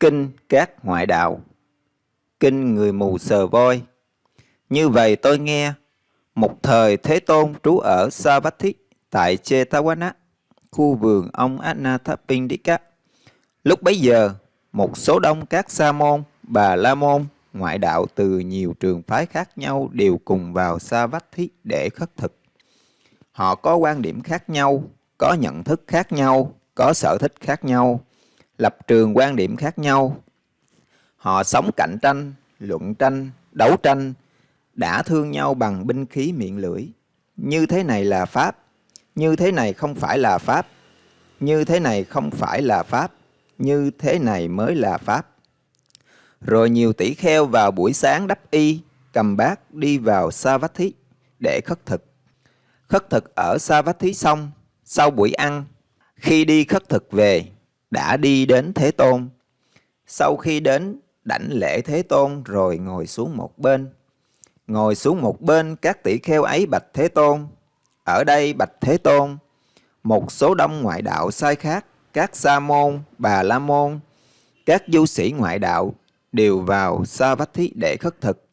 Kinh các ngoại đạo Kinh người mù sờ voi Như vậy tôi nghe, một thời Thế Tôn trú ở Savatthi tại Chetawana, khu vườn ông Anathapindika. Lúc bấy giờ, một số đông các sa môn, bà la môn, ngoại đạo từ nhiều trường phái khác nhau đều cùng vào Savatthi để khất thực. Họ có quan điểm khác nhau, có nhận thức khác nhau, có sở thích khác nhau, lập trường quan điểm khác nhau. Họ sống cạnh tranh, luận tranh, đấu tranh, đã thương nhau bằng binh khí miệng lưỡi. Như thế này là Pháp, như thế này không phải là Pháp, như thế này không phải là Pháp, như thế này mới là Pháp. Rồi nhiều tỷ kheo vào buổi sáng đắp y, cầm bát đi vào Savatthi để khất thực. Khất thực ở Savatthi xong, sau buổi ăn, khi đi khất thực về, đã đi đến Thế Tôn. Sau khi đến đảnh lễ Thế Tôn rồi ngồi xuống một bên. Ngồi xuống một bên các tỷ kheo ấy bạch Thế Tôn. Ở đây bạch Thế Tôn, một số đông ngoại đạo sai khác, các sa môn, bà la môn, các du sĩ ngoại đạo đều vào sa vách thí để khất thực.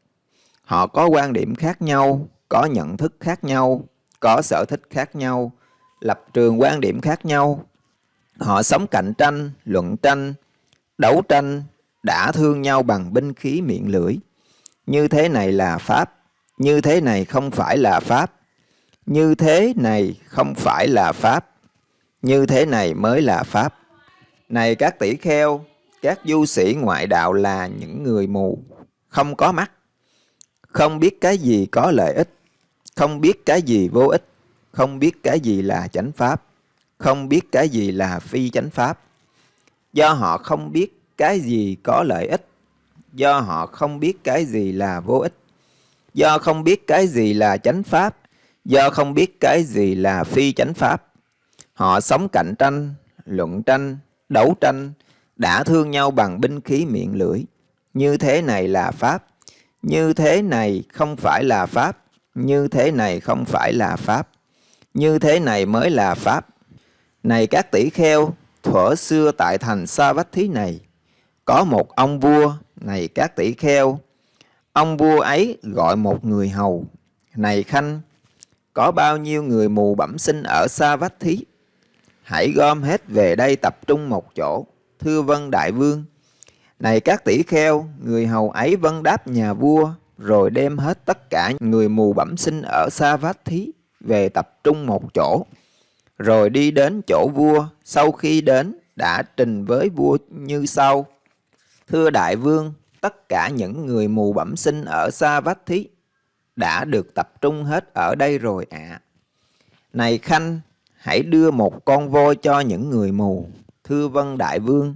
Họ có quan điểm khác nhau, có nhận thức khác nhau, có sở thích khác nhau, lập trường quan điểm khác nhau. Họ sống cạnh tranh, luận tranh, đấu tranh, đã thương nhau bằng binh khí miệng lưỡi. Như thế này là Pháp, như thế này không phải là Pháp, như thế này không phải là Pháp, như thế này mới là Pháp. Này các tỷ kheo, các du sĩ ngoại đạo là những người mù, không có mắt, không biết cái gì có lợi ích, không biết cái gì vô ích, không biết cái gì là chánh pháp, không biết cái gì là phi chánh pháp. Do họ không biết cái gì có lợi ích, do họ không biết cái gì là vô ích, do không biết cái gì là chánh pháp, do không biết cái gì là phi chánh pháp. Họ sống cạnh tranh, luận tranh, đấu tranh, đã thương nhau bằng binh khí miệng lưỡi. Như thế này là Pháp, như thế này không phải là Pháp, như thế này không phải là Pháp, như thế này mới là Pháp. Này các tỷ kheo, thuở xưa tại thành Sa Vách Thí này, có một ông vua, này các tỷ kheo, ông vua ấy gọi một người hầu, này khanh, có bao nhiêu người mù bẩm sinh ở Sa Vách Thí? Hãy gom hết về đây tập trung một chỗ, thưa vân đại vương. Này các tỷ kheo, người hầu ấy vân đáp nhà vua, rồi đem hết tất cả người mù bẩm sinh ở Sa Vát Thí về tập trung một chỗ. Rồi đi đến chỗ vua, sau khi đến đã trình với vua như sau. Thưa đại vương, tất cả những người mù bẩm sinh ở Sa vách Thí đã được tập trung hết ở đây rồi ạ. À. Này Khanh, hãy đưa một con voi cho những người mù. Thưa vân đại vương,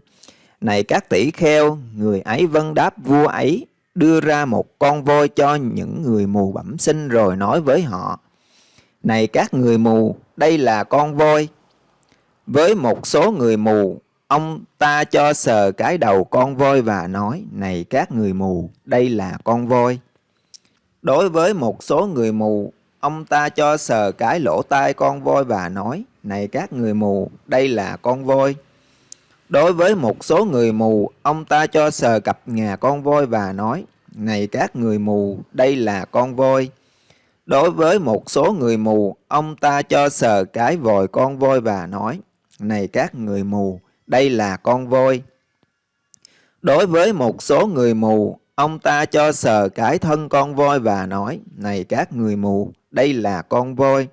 này các tỷ kheo, người ấy vân đáp vua ấy, đưa ra một con voi cho những người mù bẩm sinh rồi nói với họ. Này các người mù, đây là con voi. Với một số người mù, ông ta cho sờ cái đầu con voi và nói, Này các người mù, đây là con voi. Đối với một số người mù, ông ta cho sờ cái lỗ tai con voi và nói, Này các người mù, đây là con voi. Đối với một số người mù, ông ta cho sờ cặp ngà con voi và nói, Này các người mù, đây là con voi. Đối với một số người mù, ông ta cho sờ cái vòi con voi và nói, Này các người mù, đây là con voi. Đối với một số người mù, ông ta cho sờ cái thân con voi và nói, Này các người mù, đây là con voi.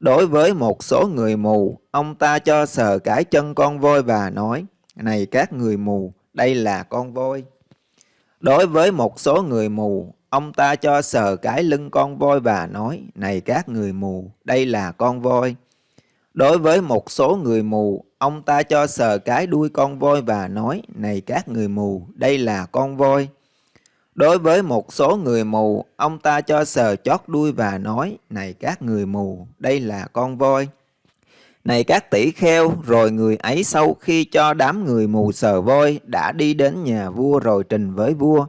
Đối với một số người mù, ông ta cho sờ cái chân con voi và nói, Này các người mù, đây là con voi. Đối với một số người mù, ông ta cho sờ cái lưng con voi và nói, Này các người mù, đây là con voi. Đối với một số người mù, ông ta cho sờ cái đuôi con voi và nói, Này các người mù, đây là con voi. Đối với một số người mù, ông ta cho sờ chót đuôi và nói, Này các người mù, đây là con voi. Này các tỷ kheo, rồi người ấy sau khi cho đám người mù sờ voi đã đi đến nhà vua rồi trình với vua.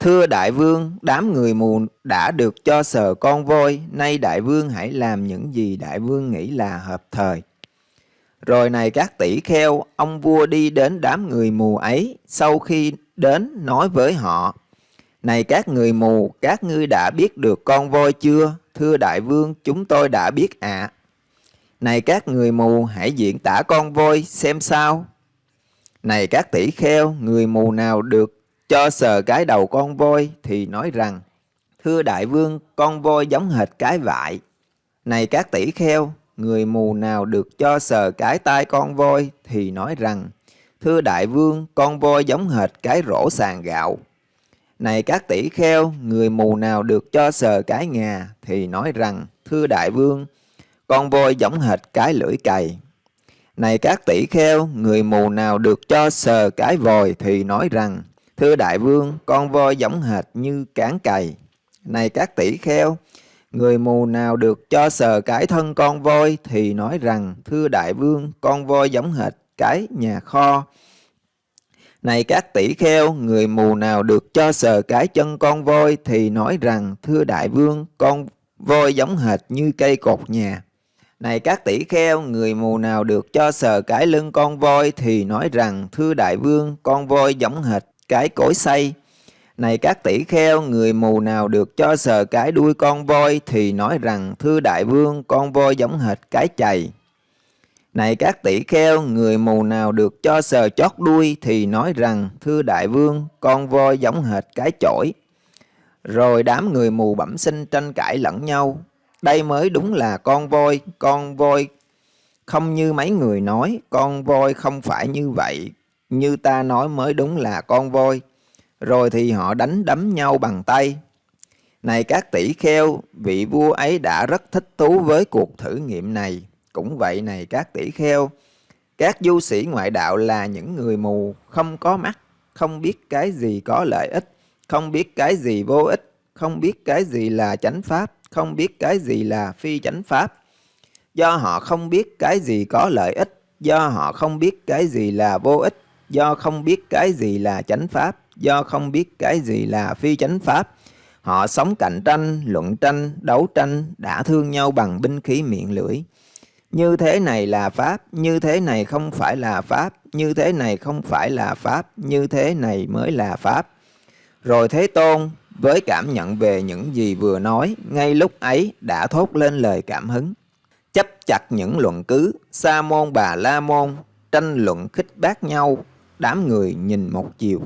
Thưa đại vương, đám người mù đã được cho sờ con voi, nay đại vương hãy làm những gì đại vương nghĩ là hợp thời. Rồi này các tỷ kheo, ông vua đi đến đám người mù ấy, sau khi đến nói với họ, Này các người mù, các ngươi đã biết được con voi chưa? Thưa đại vương, chúng tôi đã biết ạ. Này các người mù, hãy diễn tả con voi xem sao. Này các tỷ kheo, người mù nào được cho sờ cái đầu con voi thì nói rằng, Thưa đại vương, con voi giống hệt cái vại. Này các tỷ kheo, người mù nào được cho sờ cái tai con voi thì nói rằng, Thưa đại vương, con voi giống hệt cái rổ sàn gạo. Này các tỷ kheo, người mù nào được cho sờ cái ngà thì nói rằng, Thưa đại vương, con voi giống hệt cái lưỡi cày. Này các tỷ kheo, người mù nào được cho sờ cái vòi thì nói rằng, Thưa đại vương, con voi giống hệt như cán cày. Này các tỷ kheo, người mù nào được cho sờ cái thân con voi thì nói rằng, Thưa đại vương, con voi giống hệt cái nhà kho. Này các tỷ kheo, người mù nào được cho sờ cái chân con voi thì nói rằng, Thưa đại vương, con voi giống hệt như cây cột nhà. Này các tỷ kheo, người mù nào được cho sờ cái lưng con voi thì nói rằng, Thưa đại vương, con voi giống hệt cái cối xây Này các tỷ kheo, người mù nào được cho sờ cái đuôi con voi thì nói rằng, Thưa đại vương, con voi giống hệt cái chày. Này các tỷ kheo, người mù nào được cho sờ chót đuôi thì nói rằng, Thưa đại vương, con voi giống hệt cái chổi. Rồi đám người mù bẩm sinh tranh cãi lẫn nhau. Đây mới đúng là con voi, con voi không như mấy người nói, con voi không phải như vậy, như ta nói mới đúng là con voi. Rồi thì họ đánh đấm nhau bằng tay. Này các tỷ kheo, vị vua ấy đã rất thích thú với cuộc thử nghiệm này. Cũng vậy này các tỷ kheo, các du sĩ ngoại đạo là những người mù, không có mắt, không biết cái gì có lợi ích, không biết cái gì vô ích, không biết cái gì là chánh pháp, không biết cái gì là phi chánh pháp. Do họ không biết cái gì có lợi ích, do họ không biết cái gì là vô ích, do không biết cái gì là chánh pháp, do không biết cái gì là phi chánh pháp. Họ sống cạnh tranh, luận tranh, đấu tranh, đã thương nhau bằng binh khí miệng lưỡi. Như thế này là Pháp, như thế này không phải là Pháp, như thế này không phải là Pháp, như thế này mới là Pháp. Rồi Thế Tôn với cảm nhận về những gì vừa nói, ngay lúc ấy đã thốt lên lời cảm hứng. Chấp chặt những luận cứ, Sa môn bà La môn, tranh luận khích bác nhau, đám người nhìn một chiều.